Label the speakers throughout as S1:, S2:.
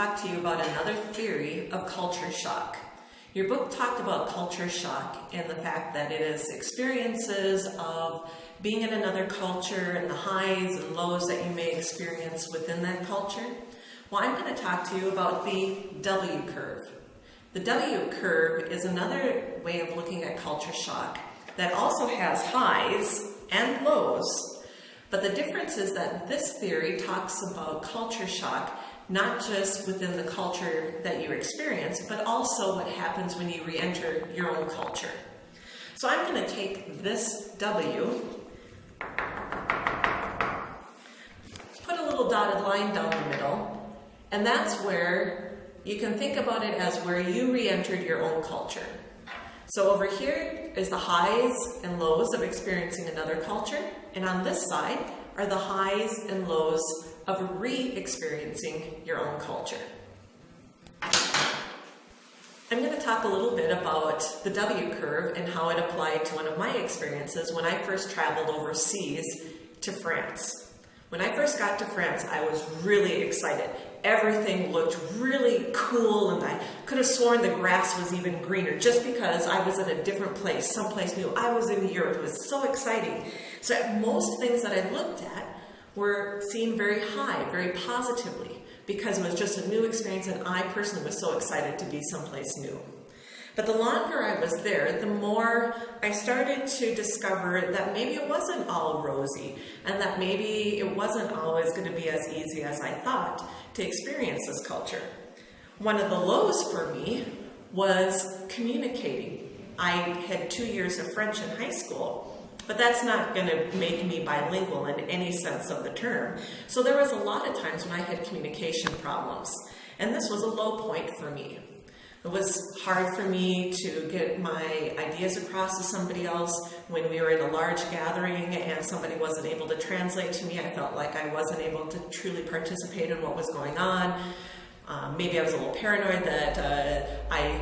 S1: talk to you about another theory of culture shock. Your book talked about culture shock and the fact that it is experiences of being in another culture and the highs and lows that you may experience within that culture. Well, I'm going to talk to you about the W curve. The W curve is another way of looking at culture shock that also has highs and lows. But the difference is that this theory talks about culture shock not just within the culture that you experience, but also what happens when you re-enter your own culture. So I'm going to take this W, put a little dotted line down the middle, and that's where you can think about it as where you re-entered your own culture. So over here is the highs and lows of experiencing another culture, and on this side are the highs and lows of re-experiencing your own culture. I'm going to talk a little bit about the W curve and how it applied to one of my experiences when I first traveled overseas to France. When I first got to France, I was really excited. Everything looked really cool and I could have sworn the grass was even greener just because I was in a different place, someplace new. I was in Europe. It was so exciting. So most things that I looked at were seen very high, very positively, because it was just a new experience and I personally was so excited to be someplace new. But the longer I was there, the more I started to discover that maybe it wasn't all rosy and that maybe it wasn't always going to be as easy as I thought to experience this culture. One of the lows for me was communicating. I had two years of French in high school but that's not going to make me bilingual in any sense of the term. So there was a lot of times when I had communication problems, and this was a low point for me. It was hard for me to get my ideas across to somebody else when we were in a large gathering and somebody wasn't able to translate to me. I felt like I wasn't able to truly participate in what was going on. Um, maybe I was a little paranoid that uh, I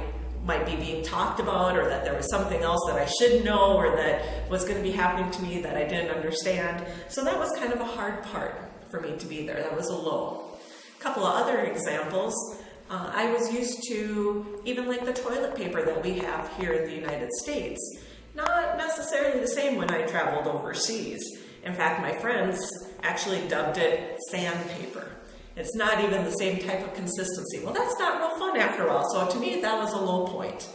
S1: might be being talked about or that there was something else that I should know or that was going to be happening to me that I didn't understand. So that was kind of a hard part for me to be there. That was a low. A couple of other examples. Uh, I was used to even like the toilet paper that we have here in the United States. Not necessarily the same when I traveled overseas. In fact, my friends actually dubbed it sandpaper. It's not even the same type of consistency. Well, that's not real fun after a while. So to me, that was a low point.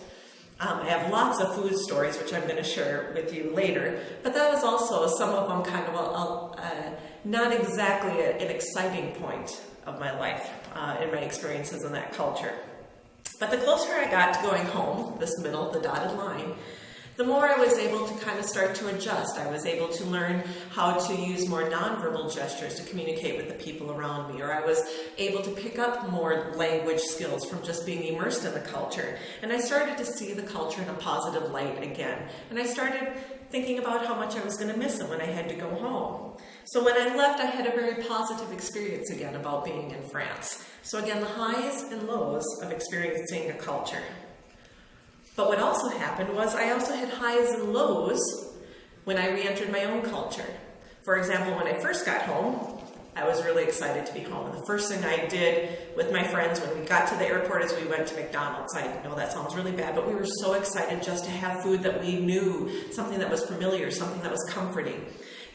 S1: Um, I have lots of food stories, which I'm going to share with you later, but that was also some of them kind of a, a, a not exactly a, an exciting point of my life uh, in my experiences in that culture. But the closer I got to going home, this middle, the dotted line, the more I was able to kind of start to adjust. I was able to learn how to use more nonverbal gestures to communicate with the people around me, or I was able to pick up more language skills from just being immersed in the culture. And I started to see the culture in a positive light again. And I started thinking about how much I was going to miss it when I had to go home. So when I left, I had a very positive experience again about being in France. So again, the highs and lows of experiencing a culture. But what also happened was I also had highs and lows when I re-entered my own culture. For example, when I first got home, I was really excited to be home. And the first thing I did with my friends when we got to the airport is we went to McDonald's. I know that sounds really bad, but we were so excited just to have food that we knew, something that was familiar, something that was comforting.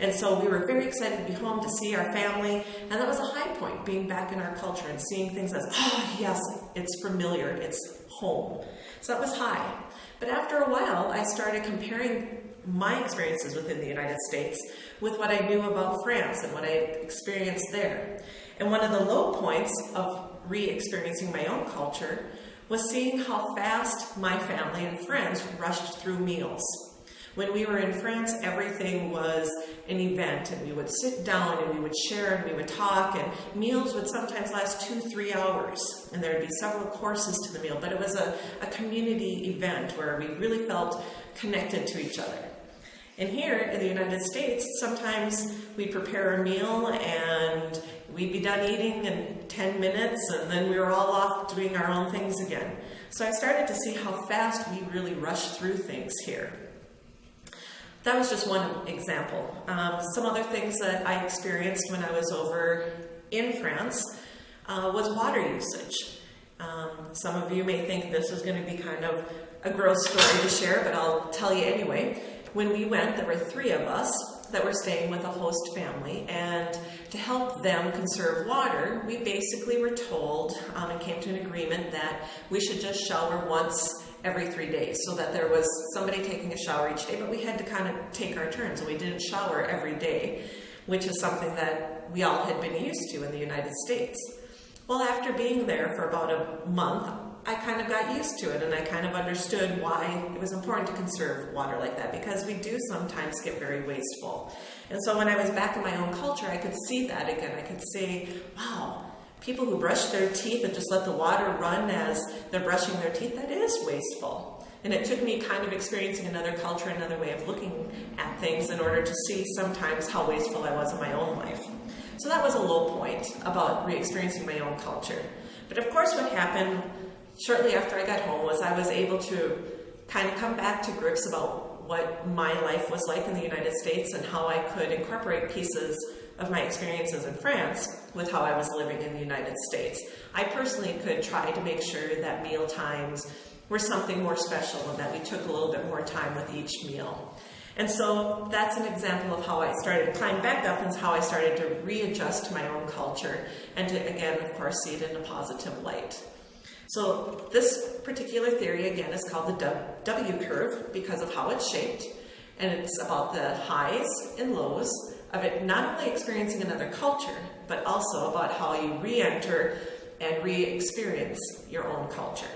S1: And so we were very excited to be home to see our family, and that was a high point, being back in our culture and seeing things as, oh yes, it's familiar, it's home. So that was high. But after a while, I started comparing my experiences within the United States with what I knew about France and what I experienced there. And one of the low points of re-experiencing my own culture was seeing how fast my family and friends rushed through meals. When we were in France, everything was an event and we would sit down and we would share and we would talk and meals would sometimes last two, three hours and there would be several courses to the meal, but it was a, a community event where we really felt connected to each other. And here in the United States, sometimes we'd prepare a meal and we'd be done eating in 10 minutes and then we were all off doing our own things again. So I started to see how fast we really rush through things here. That was just one example. Um, some other things that I experienced when I was over in France, uh, was water usage. Um, some of you may think this is going to be kind of a gross story to share, but I'll tell you anyway. When we went, there were three of us that were staying with a host family, and to help them conserve water, we basically were told um, and came to an agreement that we should just shower once every three days so that there was somebody taking a shower each day, but we had to kind of take our turns and we didn't shower every day, which is something that we all had been used to in the United States. Well, after being there for about a month, I kind of got used to it and I kind of understood why it was important to conserve water like that because we do sometimes get very wasteful. And so when I was back in my own culture, I could see that again. I could say, wow, people who brush their teeth and just let the water run as they're brushing their teeth, that is wasteful. And it took me kind of experiencing another culture, another way of looking at things in order to see sometimes how wasteful I was in my own life. So that was a low point about re experiencing my own culture. But of course, what happened shortly after I got home was I was able to kind of come back to grips about what my life was like in the United States and how I could incorporate pieces of my experiences in France with how I was living in the United States. I personally could try to make sure that meal times were something more special and that we took a little bit more time with each meal. And so that's an example of how I started to climb back up and how I started to readjust to my own culture and to, again, of course, see it in a positive light. So this particular theory, again, is called the W curve because of how it's shaped. And it's about the highs and lows of it not only experiencing another culture, but also about how you re enter and re experience your own culture.